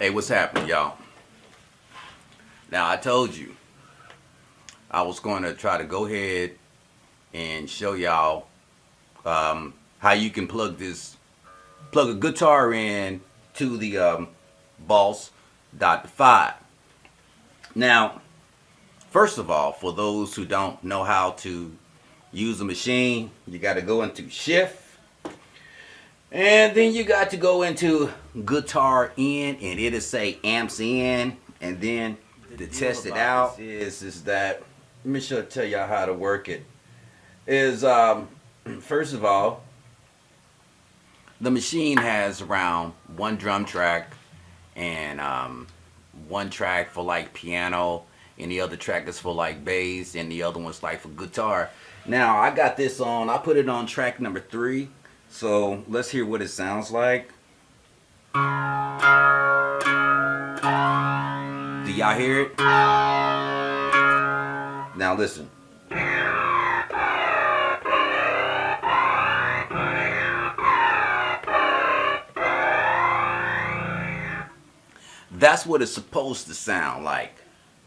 Hey, what's happening, y'all? Now, I told you I was going to try to go ahead and show y'all um, how you can plug this, plug a guitar in to the um, Boss Dot 5. Now, first of all, for those who don't know how to use a machine, you got to go into Shift and then you got to go into guitar in and it'll say amps in. And then to test it out is is that let me show tell y'all how to work it. Is um first of all the machine has around one drum track and um, one track for like piano and the other track is for like bass and the other one's like for guitar. Now I got this on I put it on track number three so let's hear what it sounds like. Do y'all hear it? Now listen. That's what it's supposed to sound like.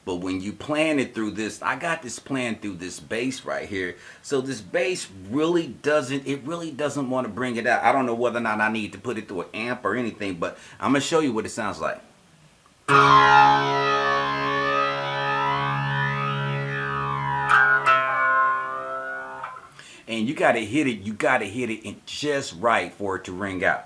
But when you plan it through this, I got this plan through this bass right here. So this bass really doesn't, it really doesn't want to bring it out. I don't know whether or not I need to put it through an amp or anything, but I'm going to show you what it sounds like. And you got to hit it, you got to hit it just right for it to ring out.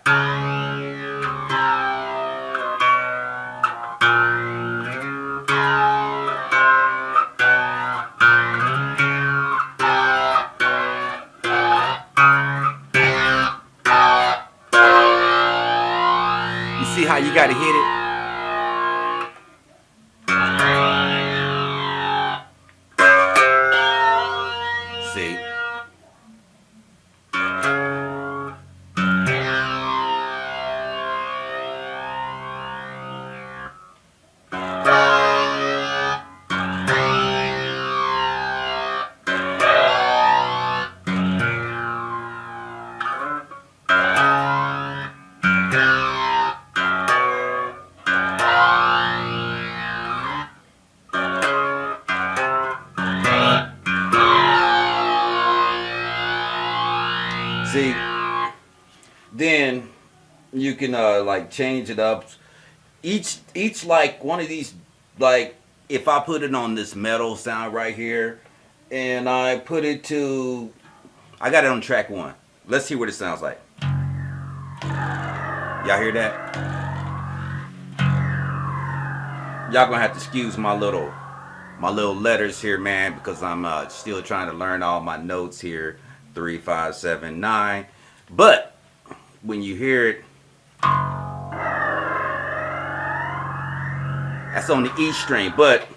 See how you got to hit it? See, then you can uh, like change it up. Each each like one of these like if I put it on this metal sound right here, and I put it to, I got it on track one. Let's see what it sounds like. Y'all hear that? Y'all gonna have to excuse my little my little letters here, man, because I'm uh, still trying to learn all my notes here three, five, seven, nine. But when you hear it, that's on the E string. But